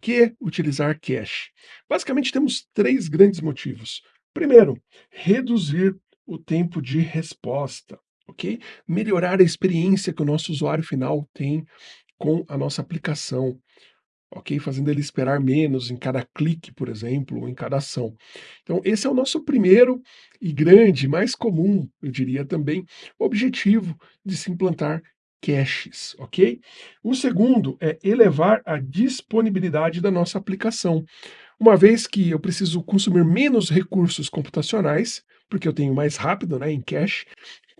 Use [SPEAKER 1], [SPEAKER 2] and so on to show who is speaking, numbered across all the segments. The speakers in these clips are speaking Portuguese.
[SPEAKER 1] que utilizar cache? Basicamente temos três grandes motivos. Primeiro, reduzir o tempo de resposta, ok? Melhorar a experiência que o nosso usuário final tem com a nossa aplicação, ok? Fazendo ele esperar menos em cada clique, por exemplo, ou em cada ação. Então esse é o nosso primeiro e grande, mais comum, eu diria também, objetivo de se implantar caches, ok? O segundo é elevar a disponibilidade da nossa aplicação. Uma vez que eu preciso consumir menos recursos computacionais, porque eu tenho mais rápido né, em cache,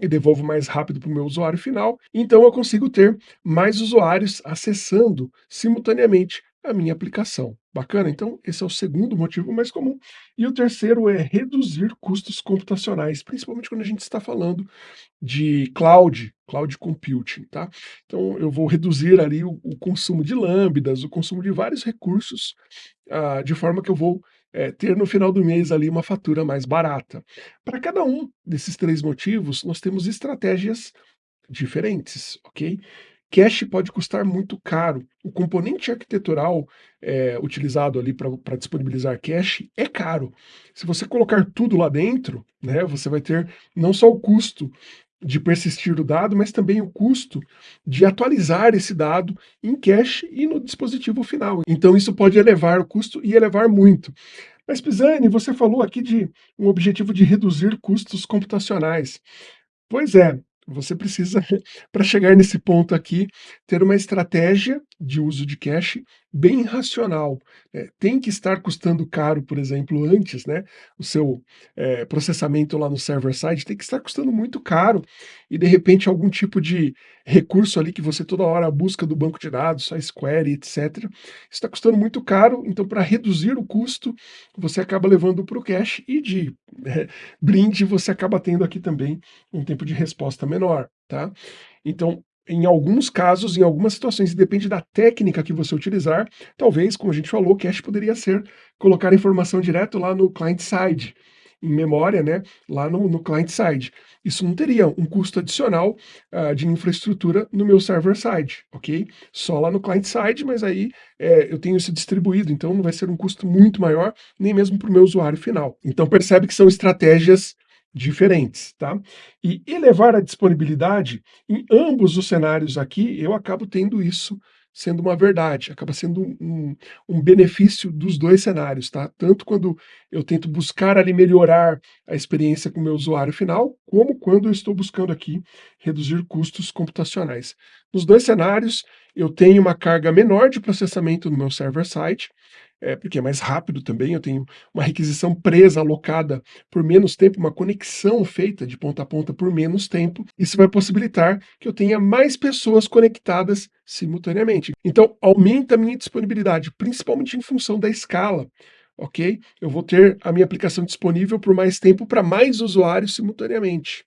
[SPEAKER 1] e devolvo mais rápido para o meu usuário final, então eu consigo ter mais usuários acessando simultaneamente a minha aplicação. Bacana? Então, esse é o segundo motivo mais comum. E o terceiro é reduzir custos computacionais, principalmente quando a gente está falando de cloud, cloud computing, tá? Então, eu vou reduzir ali o, o consumo de lambdas, o consumo de vários recursos, uh, de forma que eu vou é, ter no final do mês ali uma fatura mais barata. Para cada um desses três motivos, nós temos estratégias diferentes, ok? Cache pode custar muito caro. O componente arquitetural é, utilizado ali para disponibilizar cache é caro. Se você colocar tudo lá dentro, né, você vai ter não só o custo de persistir o dado, mas também o custo de atualizar esse dado em cache e no dispositivo final. Então isso pode elevar o custo e elevar muito. Mas Pisani, você falou aqui de um objetivo de reduzir custos computacionais. Pois é, você precisa, para chegar nesse ponto aqui, ter uma estratégia de uso de cache bem racional. É, tem que estar custando caro, por exemplo, antes, né? O seu é, processamento lá no server-side tem que estar custando muito caro e, de repente, algum tipo de recurso ali que você toda hora busca do banco de dados, a Square, etc. Está custando muito caro, então, para reduzir o custo, você acaba levando para o cache e de é, brinde você acaba tendo aqui também um tempo de resposta menor, tá? Então, em alguns casos, em algumas situações, depende da técnica que você utilizar, talvez, como a gente falou, cache poderia ser colocar a informação direto lá no client-side, em memória, né, lá no, no client-side. Isso não teria um custo adicional uh, de infraestrutura no meu server-side, ok? Só lá no client-side, mas aí é, eu tenho isso distribuído, então não vai ser um custo muito maior, nem mesmo para o meu usuário final. Então percebe que são estratégias diferentes, tá? E elevar a disponibilidade, em ambos os cenários aqui, eu acabo tendo isso sendo uma verdade, acaba sendo um, um, benefício dos dois cenários, tá? Tanto quando eu tento buscar ali melhorar a experiência com o meu usuário final, como quando eu estou buscando aqui reduzir custos computacionais. Nos dois cenários, eu tenho uma carga menor de processamento no meu server-side, é, porque é mais rápido também, eu tenho uma requisição presa, alocada por menos tempo, uma conexão feita de ponta a ponta por menos tempo, isso vai possibilitar que eu tenha mais pessoas conectadas simultaneamente. Então, aumenta a minha disponibilidade, principalmente em função da escala, ok? Eu vou ter a minha aplicação disponível por mais tempo para mais usuários simultaneamente,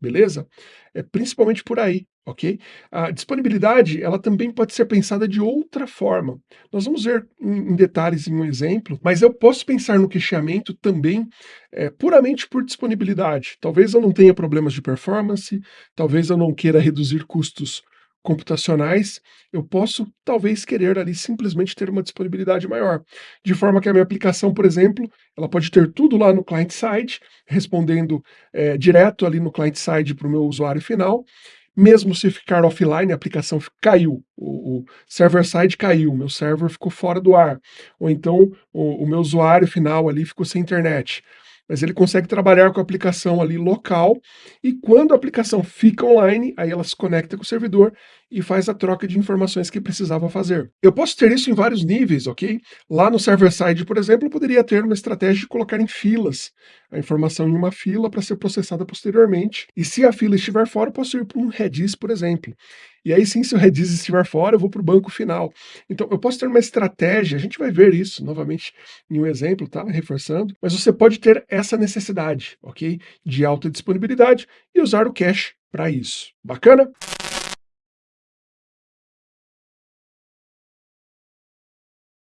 [SPEAKER 1] beleza? É principalmente por aí ok? A disponibilidade, ela também pode ser pensada de outra forma. Nós vamos ver em, detalhes em um exemplo, mas eu posso pensar no cacheamento também é, puramente por disponibilidade. Talvez eu não tenha problemas de performance, talvez eu não queira reduzir custos computacionais, eu posso talvez querer ali simplesmente ter uma disponibilidade maior, de forma que a minha aplicação, por exemplo, ela pode ter tudo lá no client-side, respondendo é, direto ali no client-side para o meu usuário final, mesmo se ficar offline, a aplicação caiu, o, o server-side caiu, meu server ficou fora do ar, ou então o, o meu usuário final ali ficou sem internet mas ele consegue trabalhar com a aplicação ali local, e quando a aplicação fica online, aí ela se conecta com o servidor e faz a troca de informações que precisava fazer. Eu posso ter isso em vários níveis, ok? Lá no server-side, por exemplo, eu poderia ter uma estratégia de colocar em filas a informação em uma fila para ser processada posteriormente, e se a fila estiver fora, eu posso ir para um Redis, por exemplo. E aí sim, se o Redis estiver fora, eu vou para o banco final. Então, eu posso ter uma estratégia, a gente vai ver isso novamente em um exemplo, tá? Reforçando, mas você pode ter essa necessidade, ok? De alta disponibilidade e usar o cache para isso. Bacana?